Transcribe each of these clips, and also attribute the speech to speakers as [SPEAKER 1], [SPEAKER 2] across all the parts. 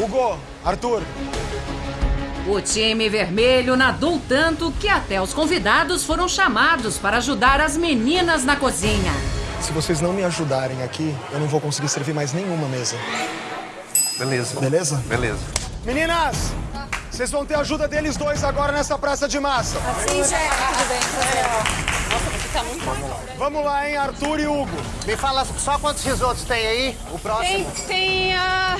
[SPEAKER 1] Hugo, Arthur.
[SPEAKER 2] O time vermelho nadou tanto que até os convidados foram chamados para ajudar as meninas na cozinha.
[SPEAKER 1] Se vocês não me ajudarem aqui, eu não vou conseguir servir mais nenhuma mesa.
[SPEAKER 3] Beleza.
[SPEAKER 1] Beleza?
[SPEAKER 3] Beleza.
[SPEAKER 1] Meninas, vocês vão ter a ajuda deles dois agora nessa praça de massa.
[SPEAKER 4] Sim, chefe. Tudo bem, Nossa, você tá muito bom.
[SPEAKER 1] Vamos lá, hein, Arthur e Hugo.
[SPEAKER 5] Me fala só quantos risotos tem aí, o
[SPEAKER 4] Tem,
[SPEAKER 5] próximo.
[SPEAKER 4] tem, ah,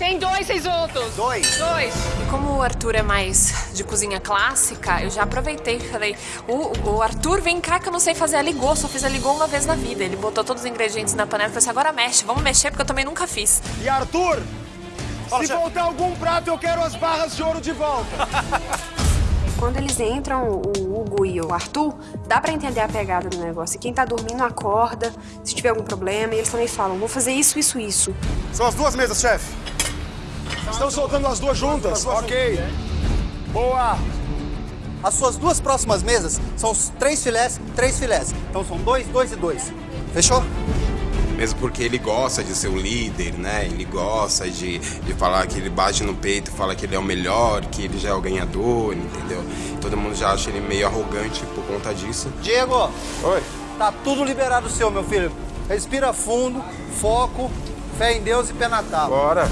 [SPEAKER 4] tem dois risotos.
[SPEAKER 5] Dois?
[SPEAKER 4] Dois.
[SPEAKER 6] E como o Arthur é mais de cozinha clássica, eu já aproveitei e falei: o, o Arthur, vem cá que eu não sei fazer a ligô, só fiz a ligô uma vez na vida. Ele botou todos os ingredientes na panela e falou assim: agora mexe, vamos mexer, porque eu também nunca fiz.
[SPEAKER 1] E Arthur,
[SPEAKER 5] Fala,
[SPEAKER 1] se
[SPEAKER 5] chefe.
[SPEAKER 1] voltar algum prato, eu quero as barras de ouro de volta.
[SPEAKER 7] Quando eles entram, o Hugo e o Arthur, dá pra entender a pegada do negócio. E quem tá dormindo acorda, se tiver algum problema, e eles também falam, vou fazer isso, isso, isso.
[SPEAKER 1] São as duas mesas, chefe. Estão soltando as duas juntas? Ok. Boa.
[SPEAKER 5] As suas duas próximas mesas são os três filés, três filés. Então são dois, dois e dois. Fechou?
[SPEAKER 3] Mesmo porque ele gosta de ser o líder, né? Ele gosta de, de falar que ele bate no peito, fala que ele é o melhor, que ele já é o ganhador, entendeu? Todo mundo já acha ele meio arrogante por conta disso.
[SPEAKER 5] Diego,
[SPEAKER 1] Oi.
[SPEAKER 5] tá tudo liberado seu, meu filho. Respira fundo, foco, fé em Deus e pé na tábua.
[SPEAKER 1] Bora.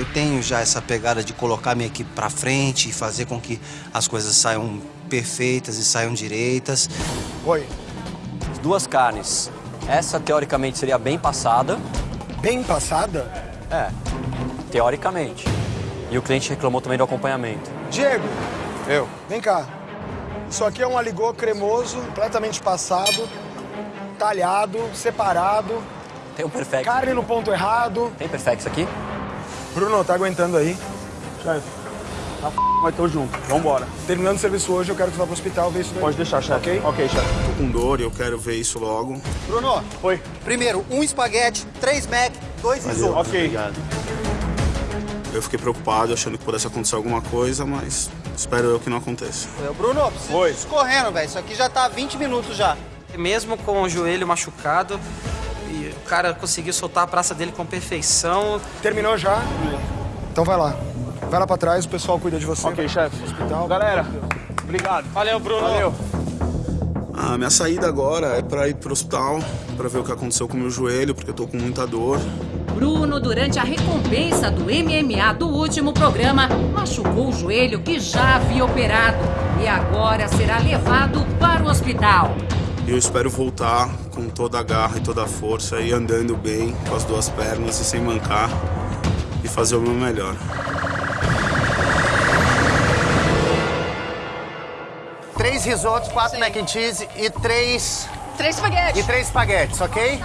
[SPEAKER 8] Eu tenho já essa pegada de colocar minha equipe pra frente e fazer com que as coisas saiam perfeitas e saiam direitas.
[SPEAKER 1] Oi.
[SPEAKER 9] Duas carnes. Essa, teoricamente, seria bem passada.
[SPEAKER 1] Bem passada?
[SPEAKER 9] É, teoricamente. E o cliente reclamou também do acompanhamento.
[SPEAKER 1] Diego,
[SPEAKER 3] Eu?
[SPEAKER 1] vem cá. Isso aqui é um aligô cremoso, completamente passado, talhado, separado,
[SPEAKER 9] Tem um perfect.
[SPEAKER 1] carne no ponto errado.
[SPEAKER 9] Tem perfect aqui?
[SPEAKER 1] Bruno, tá aguentando aí?
[SPEAKER 10] Chefe, tá f... mas tô junto. Vambora.
[SPEAKER 1] Terminando o serviço hoje, eu quero que você vá pro hospital ver isso daí.
[SPEAKER 10] Pode deixar, chefe.
[SPEAKER 1] Ok?
[SPEAKER 10] Ok, chefe.
[SPEAKER 3] Tô com dor e eu quero ver isso logo.
[SPEAKER 5] Bruno,
[SPEAKER 10] Oi.
[SPEAKER 5] primeiro, um espaguete, três mac, dois risotos.
[SPEAKER 10] Ok.
[SPEAKER 9] Obrigado.
[SPEAKER 3] Eu fiquei preocupado, achando que pudesse acontecer alguma coisa, mas espero eu que não aconteça.
[SPEAKER 5] Bruno, preciso
[SPEAKER 10] Oi.
[SPEAKER 5] escorrendo, velho. Isso aqui já tá há 20 minutos já.
[SPEAKER 11] Mesmo com o joelho machucado, cara conseguiu soltar a praça dele com perfeição.
[SPEAKER 1] Terminou já? Então vai lá. Vai lá pra trás, o pessoal cuida de você.
[SPEAKER 10] Ok, chefe.
[SPEAKER 1] Hospital.
[SPEAKER 10] Galera, obrigado.
[SPEAKER 11] Valeu, Bruno.
[SPEAKER 10] Valeu.
[SPEAKER 3] A minha saída agora é pra ir pro hospital, pra ver o que aconteceu com o meu joelho, porque eu tô com muita dor.
[SPEAKER 2] Bruno, durante a recompensa do MMA do último programa, machucou o joelho que já havia operado e agora será levado para o hospital.
[SPEAKER 3] E eu espero voltar com toda a garra e toda a força e andando bem, com as duas pernas e sem mancar, e fazer o meu melhor.
[SPEAKER 5] Três risotos, quatro mac and cheese e três...
[SPEAKER 4] Três espaguetes.
[SPEAKER 5] E três espaguetes, ok?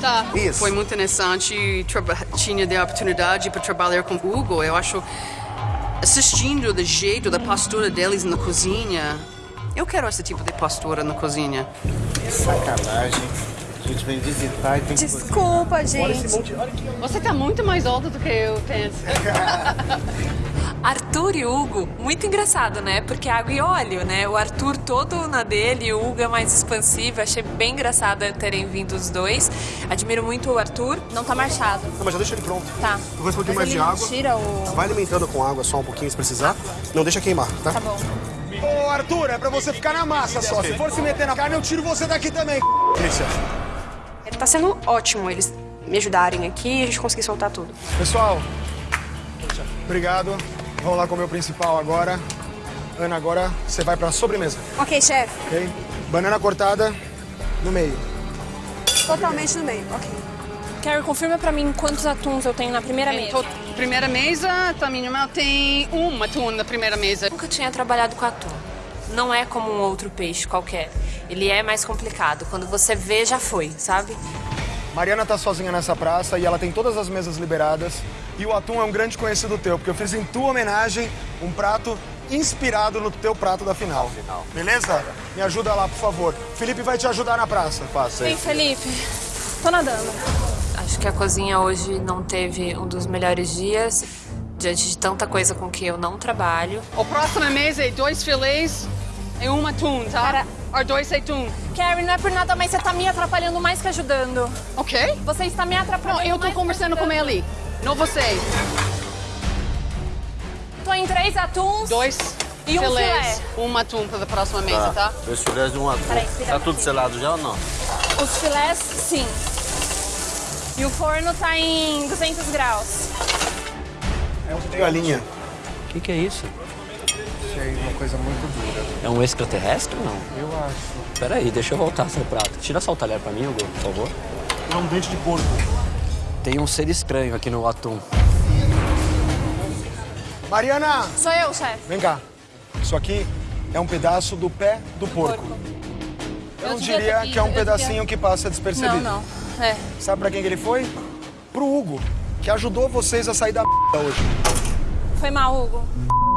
[SPEAKER 4] Tá.
[SPEAKER 5] Isso.
[SPEAKER 12] Foi muito interessante, tinha a oportunidade para trabalhar com o Hugo. Eu acho, assistindo do jeito da postura deles na cozinha, eu quero esse tipo de postura na cozinha.
[SPEAKER 5] Sacanagem. A gente vem visitar e tem
[SPEAKER 4] Desculpa, gente. Você tá muito mais alto do que eu penso.
[SPEAKER 6] Arthur e Hugo, muito engraçado, né? Porque água e óleo, né? O Arthur todo na dele, e o Hugo é mais expansivo. Achei bem engraçado terem vindo os dois. Admiro muito o Arthur.
[SPEAKER 4] Não tá marchado.
[SPEAKER 1] Não, mas já deixa ele pronto.
[SPEAKER 4] Tá.
[SPEAKER 1] Eu vou um pouquinho mais de água.
[SPEAKER 4] tira o...
[SPEAKER 1] Vai alimentando com água só um pouquinho se precisar. Não deixa queimar, tá?
[SPEAKER 4] Tá bom.
[SPEAKER 1] Ô, Arthur, é pra você ficar na massa só. Se for se meter na carne, eu tiro você daqui também. Delícia.
[SPEAKER 7] Ele tá sendo ótimo eles me ajudarem aqui e a gente conseguir soltar tudo.
[SPEAKER 1] Pessoal, obrigado. Vamos lá comer o principal agora. Ana, agora você vai pra sobremesa,
[SPEAKER 7] Ok, chefe.
[SPEAKER 1] ok? Banana cortada no meio.
[SPEAKER 7] Totalmente no meio. Ok.
[SPEAKER 4] Carrie, confirma pra mim quantos atuns eu tenho na primeira
[SPEAKER 12] Em to- primeira mesa, tamanho mal, tem um atum na primeira mesa.
[SPEAKER 6] Nunca tinha trabalhado com atum. Não é como um outro peixe qualquer. Ele é mais complicado. Quando você vê, já foi, sabe?
[SPEAKER 1] Mariana tá sozinha nessa praça e ela tem todas as mesas liberadas. E o atum é um grande conhecido teu, porque eu fiz em tua homenagem um prato inspirado no teu prato da final. Beleza? Me ajuda lá, por favor. Felipe vai te ajudar na praça. Passa
[SPEAKER 4] Vem, Felipe. Tô nadando.
[SPEAKER 6] Acho que a cozinha hoje não teve um dos melhores dias. Diante de tanta coisa com que eu não trabalho.
[SPEAKER 12] O próximo mesa é dois filés e um atum, tá?
[SPEAKER 4] Cara-
[SPEAKER 12] Ou dois atum.
[SPEAKER 4] Carrie, não é por nada, mas você tá me atrapalhando mais que ajudando.
[SPEAKER 12] Ok?
[SPEAKER 4] Você está me atrapalhando
[SPEAKER 12] Não, eu tô conversando com ele. Não você.
[SPEAKER 6] Tô em três atuns.
[SPEAKER 12] Dois
[SPEAKER 6] E um
[SPEAKER 12] filés.
[SPEAKER 6] filé.
[SPEAKER 12] Um atum para a próxima mesa, tá?
[SPEAKER 10] Dois filés de um atum.
[SPEAKER 6] Peraí,
[SPEAKER 10] Tá tudo selado já ou não?
[SPEAKER 6] Os filés, sim. E o forno tá em 200 graus.
[SPEAKER 1] É um galinha.
[SPEAKER 9] O que, que é isso?
[SPEAKER 13] Achei uma coisa muito dura.
[SPEAKER 9] É um extraterrestre ou não?
[SPEAKER 13] Eu acho.
[SPEAKER 9] Peraí, deixa eu voltar seu prato. Tira só o talher pra mim, Hugo, por favor.
[SPEAKER 1] É um dente de porco.
[SPEAKER 9] Tem um ser estranho aqui no atum.
[SPEAKER 1] Mariana!
[SPEAKER 6] Sou eu, chefe.
[SPEAKER 1] Vem cá. Isso aqui é um pedaço do pé do porco. Eu,
[SPEAKER 6] Eu
[SPEAKER 1] não
[SPEAKER 6] devia
[SPEAKER 1] diria que é um
[SPEAKER 6] eu
[SPEAKER 1] pedacinho
[SPEAKER 6] devia-
[SPEAKER 1] que passa despercebido.
[SPEAKER 6] Não, não. É.
[SPEAKER 1] Sabe pra quem que ele foi? Pro Hugo, que ajudou vocês a sair da hoje.
[SPEAKER 6] Foi mal, Hugo.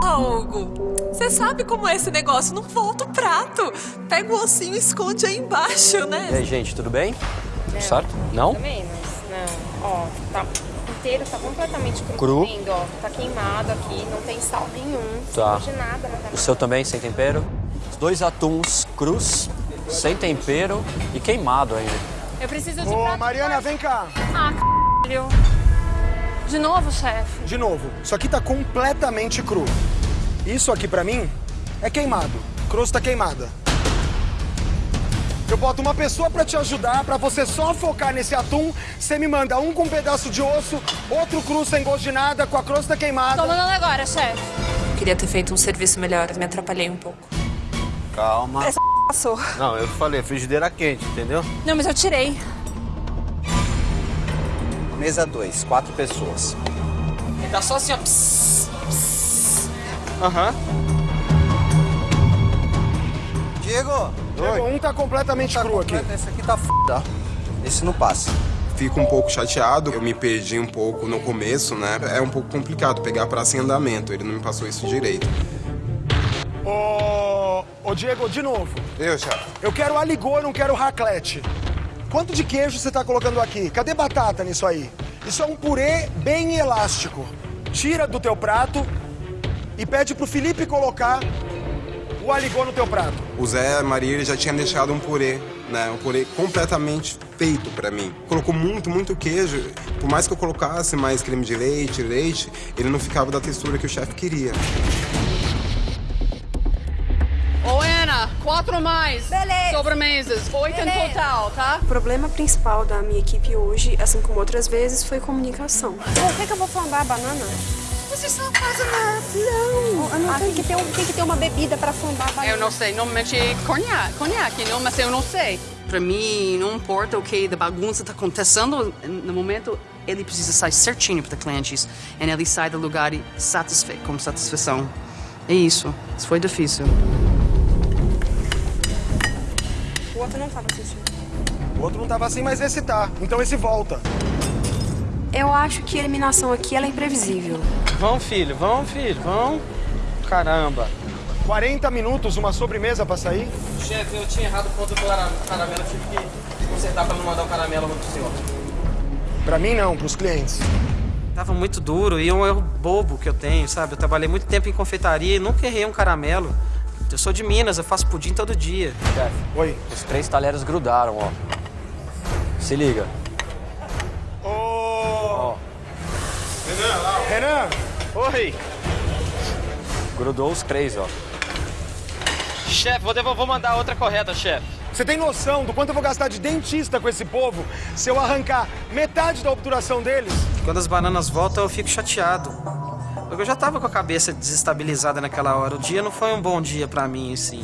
[SPEAKER 6] Ah, Hugo, você sabe como é esse negócio? Não volta o prato. Pega o ossinho e esconde aí embaixo, né?
[SPEAKER 9] E aí, gente, tudo bem?
[SPEAKER 14] Não.
[SPEAKER 9] Certo? Não?
[SPEAKER 14] Também, mas não. Ó, tá inteiro, tá completamente cru.
[SPEAKER 9] Cru.
[SPEAKER 14] Tá vendo, ó? Tá queimado aqui, não tem sal nenhum.
[SPEAKER 9] Tá.
[SPEAKER 14] De nada, não
[SPEAKER 9] O seu também, sem tempero? Os dois atuns crus, sem tempero e queimado ainda.
[SPEAKER 6] Eu preciso de
[SPEAKER 1] Ô,
[SPEAKER 6] prato
[SPEAKER 1] Mariana, vem cá.
[SPEAKER 6] Ah, c******. De novo, chefe?
[SPEAKER 1] De novo, isso aqui tá completamente cru. Isso aqui pra mim é queimado. Crosta queimada. Eu boto uma pessoa pra te ajudar, pra você só focar nesse atum. Você me manda um com um pedaço de osso, outro cru sem gosto de nada, com a crosta queimada.
[SPEAKER 6] Tô mandando agora, chefe. Queria ter feito um serviço melhor, me atrapalhei um pouco.
[SPEAKER 10] Calma.
[SPEAKER 6] Essa passou.
[SPEAKER 10] Não, eu falei, frigideira quente, entendeu?
[SPEAKER 6] Não, mas eu tirei.
[SPEAKER 5] Mesa 2, quatro pessoas.
[SPEAKER 11] Tá só assim, ó. Aham.
[SPEAKER 5] Diego!
[SPEAKER 1] Diego, um tá completamente cru aqui.
[SPEAKER 5] Esse aqui tá f... ó. Esse não passa.
[SPEAKER 3] Fico um pouco chateado, eu me perdi um pouco no começo, né? É um pouco complicado pegar praça em andamento, ele não me passou isso direito.
[SPEAKER 1] Ô, ô Diego, de novo.
[SPEAKER 3] Eu, chefe.
[SPEAKER 1] Eu quero aligô, eu não quero raclette. Quanto de queijo você tá colocando aqui? Cadê batata nisso aí? Isso é um purê bem elástico. Tira do teu prato e pede pro Felipe colocar o aligô no teu prato.
[SPEAKER 3] O Zé Maria ele já tinha deixado um purê, né? Um purê completamente feito pra mim. Colocou muito, muito queijo. Por mais que eu colocasse mais creme de leite, leite, ele não ficava da textura que o chefe queria.
[SPEAKER 12] Quatro mais.
[SPEAKER 7] Beleza.
[SPEAKER 12] Sobremesas. Oito em
[SPEAKER 7] Beleza.
[SPEAKER 12] total, tá?
[SPEAKER 7] O problema principal da minha equipe hoje, assim como outras vezes, foi comunicação. Por que, que eu vou flambar a banana?
[SPEAKER 14] Vocês só fazem nada.
[SPEAKER 7] Não, eu não tem, que ter um, tem que ter uma bebida para flambar a banana.
[SPEAKER 12] Eu não sei, normalmente é conhaque, conhaque, não, mas eu não sei. Pra mim, não importa o que da bagunça tá acontecendo, no momento, ele precisa sair certinho para clientes. E ele sai do lugar satisfeito, com satisfação. É isso. Isso foi difícil.
[SPEAKER 7] O outro não tava assim.
[SPEAKER 1] O outro não tava assim, mas esse tá. Então esse volta.
[SPEAKER 7] Eu acho que a eliminação aqui ela é imprevisível.
[SPEAKER 11] Vão, filho, vão, filho, vão. Caramba.
[SPEAKER 1] 40 minutos, uma sobremesa pra sair?
[SPEAKER 11] Chefe, eu tinha errado o ponto do cara- caramelo, eu tive que consertar pra não mandar o caramelo pro senhor.
[SPEAKER 1] Pra mim não, pros clientes.
[SPEAKER 11] Tava muito duro e é um erro bobo que eu tenho, sabe? Eu trabalhei muito tempo em confeitaria e nunca errei um caramelo. Eu sou de Minas, eu faço pudim todo dia.
[SPEAKER 9] Chefe.
[SPEAKER 1] Oi.
[SPEAKER 9] Os três talheres grudaram, ó. Se liga.
[SPEAKER 1] Ô. Renan!
[SPEAKER 11] Oi!
[SPEAKER 9] Grudou os três, ó.
[SPEAKER 11] Chefe, vou, devolver, vou mandar outra correta, chefe.
[SPEAKER 1] Você tem noção do quanto eu vou gastar de dentista com esse povo se eu arrancar metade da obturação deles?
[SPEAKER 11] Quando as bananas voltam, eu fico chateado. Porque eu já tava com a cabeça desestabilizada naquela hora. O dia não foi um bom dia pra mim, assim.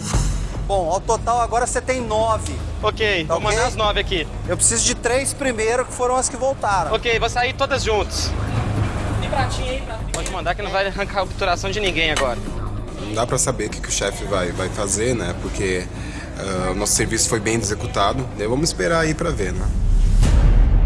[SPEAKER 5] Bom, ao total agora você tem nove.
[SPEAKER 11] Ok,
[SPEAKER 5] Tá
[SPEAKER 11] vou
[SPEAKER 5] ok?
[SPEAKER 11] mandar as nove aqui.
[SPEAKER 5] Eu preciso de três primeiro, que foram as que voltaram.
[SPEAKER 11] Ok, vou sair todas juntas. Tem pratinho aí, pratinho. Pode mandar que não vai arrancar a obturação de ninguém agora.
[SPEAKER 3] Não dá pra saber o que, que o chefe vai, vai fazer, né? Porque ah, o nosso serviço foi bem executado. Daí Vamos esperar aí pra ver, né?